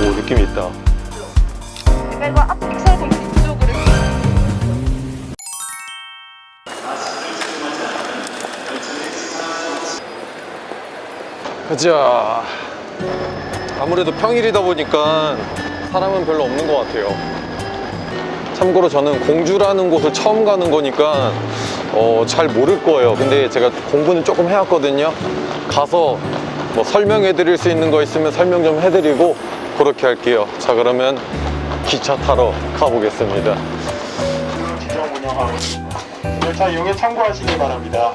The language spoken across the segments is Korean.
오 느낌 있다. 내가 앞차도 이쪽으로 가자. 아무래도 평일이다 보니까 사람은 별로 없는 것 같아요. 참고로 저는 공주라는 곳을 처음 가는 거니까 어, 잘 모를 거예요. 근데 제가 공부는 조금 해왔거든요. 가서 뭐 설명해 드릴 수 있는 거 있으면 설명 좀 해드리고 그렇게 할게요. 자 그러면 기차 타러 가보겠습니다. 지정 운영하고 열차 이용에 참고하시기 바랍니다.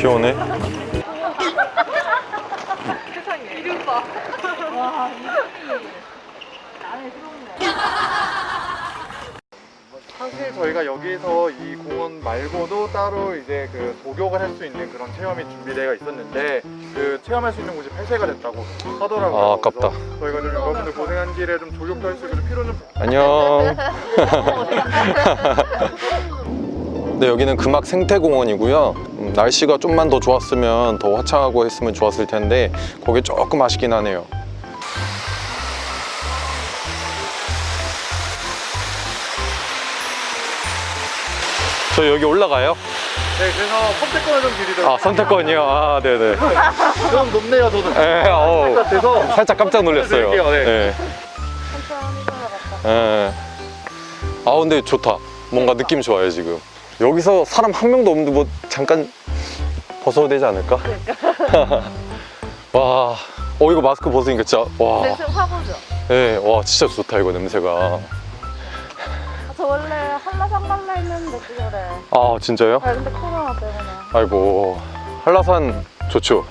비 오네 세상에 이름 봐. 와 부럽네. 사실 저희가 여기서 이 공원 말고도 따로 이제 그 목욕을 할수 있는 그런 체험이 준비되어 있었는데 그 체험할 수 있는 곳이 폐쇄가 됐다고 하더라고요. 아, 아깝다. 저희가 좀 여러분들 고생한 길에 좀 조격도 할수 있고 좀 피로 좀 안녕 네 여기는 금악 생태공원이고요 음, 날씨가 좀만 더 좋았으면 더 화창하고 했으면 좋았을 텐데 거기 조금 아쉽긴 하네요 저 여기 올라가요? 네, 그래서 선택권을 좀 드리도록 아 선택권이요? 아 네네 좀 높네요, 저도. 에, 어우, 같아서 살짝 깜짝 놀랐어요 네. 네. 예. 아 근데 좋다 뭔가 느낌 좋아요 지금 여기서 사람 한 명도 없는데 뭐 잠깐 벗어도 되지 않을까? 와, 어 이거 마스크 벗으니까 진짜 와, 냄새 확 오죠? 예, 와 진짜 좋다 이거 냄새가. 아, 저 원래 한라산 갈라 했는데 그거래. 아 진짜요? 아 근데 코로나 때문에 아이고 한라산 좋죠.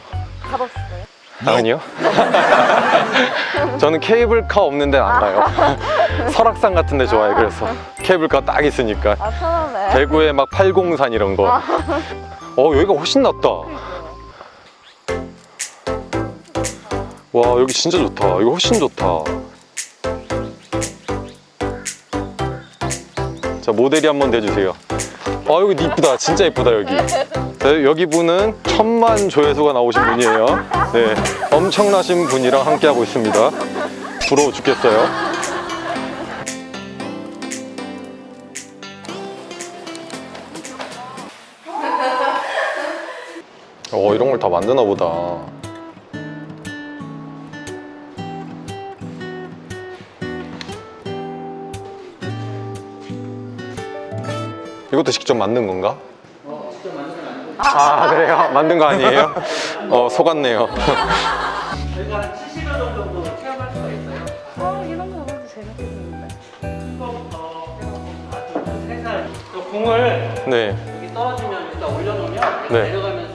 가봤어요. 아니요. 저는 케이블카 없는 데는 안 가요. 설악산 같은 데 좋아해 그래서 케이블카 딱 있으니까 아 편하네. 대구에 막 팔공산 이런 거. 어 여기가 훨씬 낫다. 와 여기 진짜 좋다. 이거 훨씬 좋다. 자 모델이 한번 대주세요. 아 여기 이쁘다. 진짜 이쁘다 여기. 네, 여기 분은 천만 조회수가 나오신 분이에요. 네, 엄청나신 분이랑 함께 하고 있습니다. 부러워 죽겠어요. 어 이런 걸 다 만드나 보다. 이것도 직접 만든 건가? 아 그래요? 만든 거 아니에요? 어 속았네요. 저희가 한 70여 종 정도 체험할 수가 있어요. 아 이런 거 보면 재밌겠는데. 처음부터 아주 또 공을 네. 여기 떨어지면 여기다 올려놓으면 네. 내려가면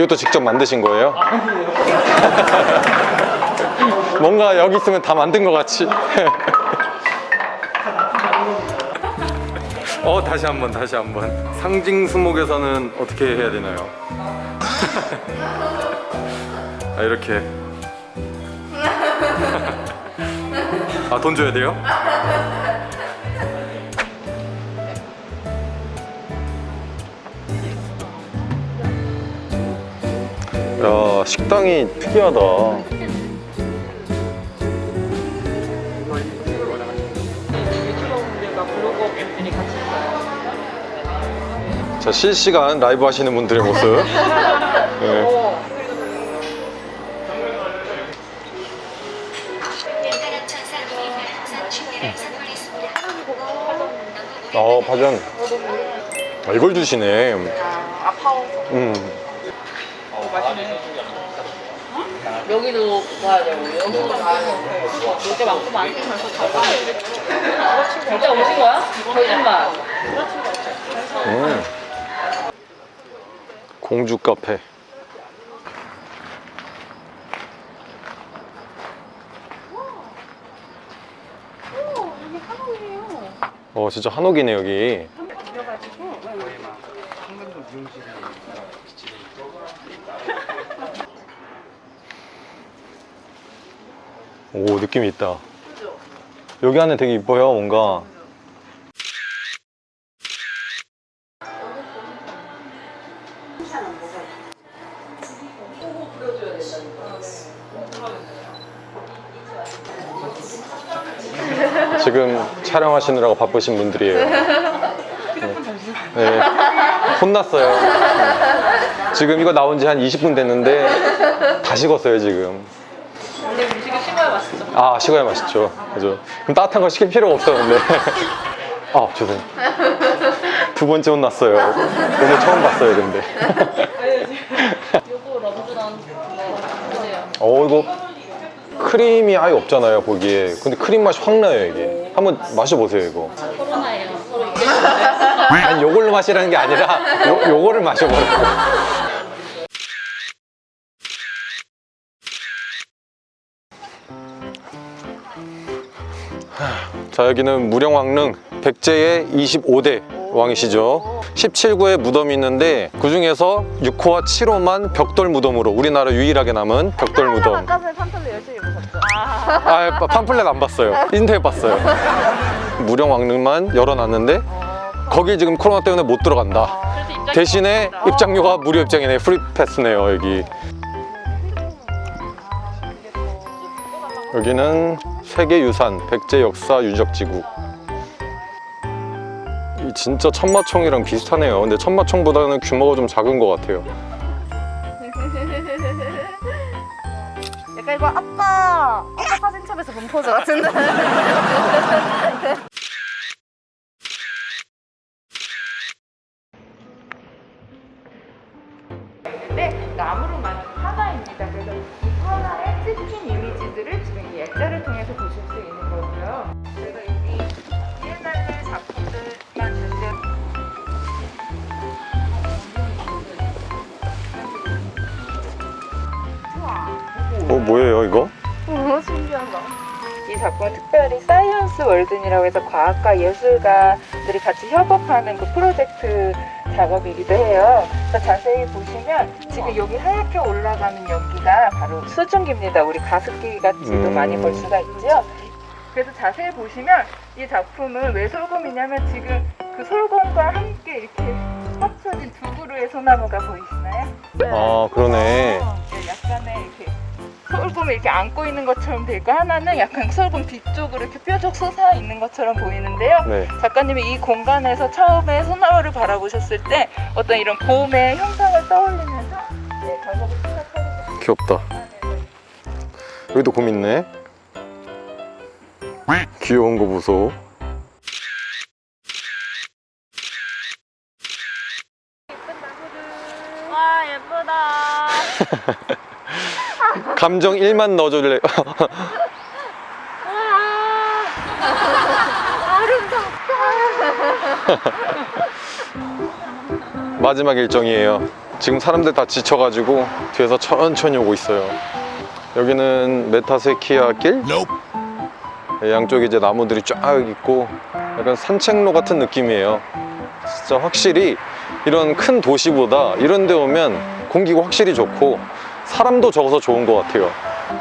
이것도 직접 만드신 거예요? 뭔가 여기 있으면 다 만든 것 같이. 어 다시 한번 다시 한번 상징 수목에서는 어떻게 해야 되나요? 아 이렇게 아 돈 줘야 돼요? 식당이 특이하다. 자 실시간 라이브 하시는 분들의 모습 네. 어 파전 아, 이걸 주시네 아 아파워서. 음. 여기도 가야 되고 여기도 가야 되고 놀게 많구만 진짜 오신 거야? 거짓말 음. 공주 카페. 여기 한옥이에요. 어, 진짜 한옥이네, 여기. 오, 느낌이 있다. 여기 안에 되게 이뻐요, 뭔가. 지금 촬영하시느라고 바쁘신 분들이에요. 네. 네. 혼났어요. 네. 지금 이거 나온 지 한 20분 됐는데 다 식었어요, 지금. 근데 음식이 식어야 맛있죠 아, 식어야 맛있죠. 그죠. 그럼 따뜻한 거 시킬 필요가 없었는데. 아, 죄송해요. 두 번째 혼났어요. 오늘 처음 봤어요, 근데. 요거 럼주랑 어, 이거 크림이 아예 없잖아요, 거기에. 근데 크림 맛이 확 나요, 이게. 한번 마셔보세요, 이거. 코로나예요 아니, 요걸로 마시라는 게 아니라, 요, 요거를 마셔보라고. 자, 여기는 무령왕릉 백제의 25대 왕이시죠. 17구에 무덤이 있는데 그 중에서 6호와 7호만 벽돌 무덤으로 우리나라 유일하게 남은 벽돌 무덤. 아까 열심히 보셨죠? 아, 파- 팜플렛 안 봤어요. 인터넷 봤어요. 무령왕릉만 열어놨는데 거기 지금 코로나 때문에 못 들어간다. 대신에 입장료가 무료 입장이네. free pass네요, 여기. 여기는 세계유산 백제 역사 유적지구. 이 진짜 천마총이랑 비슷하네요. 근데 천마총보다는 규모가 좀 작은 것 같아요. 약간 이거 아빠 아빠 사진첩에서 본 포즈 같은데. 네, 나무로 만든 화가입니다. 그래서 이 화가의 찍힌 액자를 통해서 보실 수 있는 거고요. 그래서 여기 비엔날레 작품들만 전체 어, 뭐예요, 이거? 너무 신기하다. 이 작품은 특별히 Science Walden이라고 해서 과학과 예술가들이 같이 협업하는 그 프로젝트 작업이기도 해요. 그래서 자세히 보시면 지금 여기 하얗게 올라가는 연기가 바로 수증기입니다. 우리 가습기 같이도 음. 많이 볼 수가 있죠. 그래서 자세히 보시면 이 작품은 왜 솔곰이냐면 지금 그 솔곰과 함께 이렇게 합쳐진 두 그루의 소나무가 보이시나요? 아, 그러네. 네, 약간의 이렇게 솔곰을 이렇게 안고 있는 것처럼 돼 있고 하나는 약간 솔곰 뒤쪽으로 이렇게 뾰족 솟아 있는 것처럼 보이는데요. 네. 작가님이 이 공간에서 처음에 소나무를 바라보셨을 때 어떤 이런 봄의 형상을 떠올리면서 네, 작업을 시작하게 귀엽다. 여기도 곰 있네. 귀여운 거 보소. 와 예쁘다. 감정 1만 넣어줄래? 마지막 일정이에요. 지금 사람들 다 지쳐가지고 뒤에서 천천히 오고 있어요. 여기는 메타세키아 길? 네, 양쪽에 이제 나무들이 쫙 있고 약간 산책로 같은 느낌이에요. 진짜 확실히 이런 큰 도시보다 이런 데 오면 공기가 확실히 좋고 사람도 적어서 좋은 것 같아요.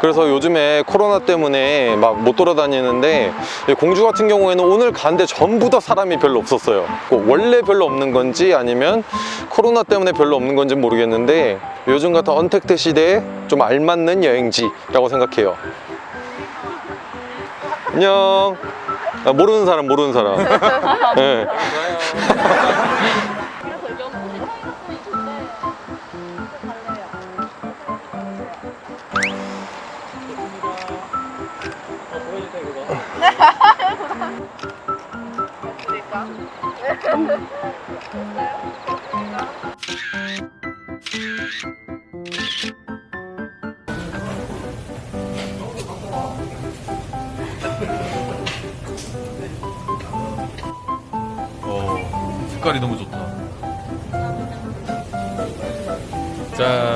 그래서 요즘에 코로나 때문에 막 못 돌아다니는데 이 공주 같은 경우에는 오늘 간데 전부 다 사람이 별로 없었어요. 뭐 원래 별로 없는 건지 아니면 코로나 때문에 별로 없는 건지 모르겠는데 요즘 같은 언택트 시대에 좀 알맞는 여행지라고 생각해요. 안녕. 아, 모르는 사람 모르는 사람. 네. 어, 색깔이 너무 좋다. 짠.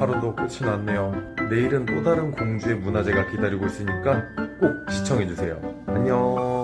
하루도 끝이 났네요. 내일은 또 다른 공주의 문화제가 기다리고 있으니까 꼭 시청해주세요. 안녕.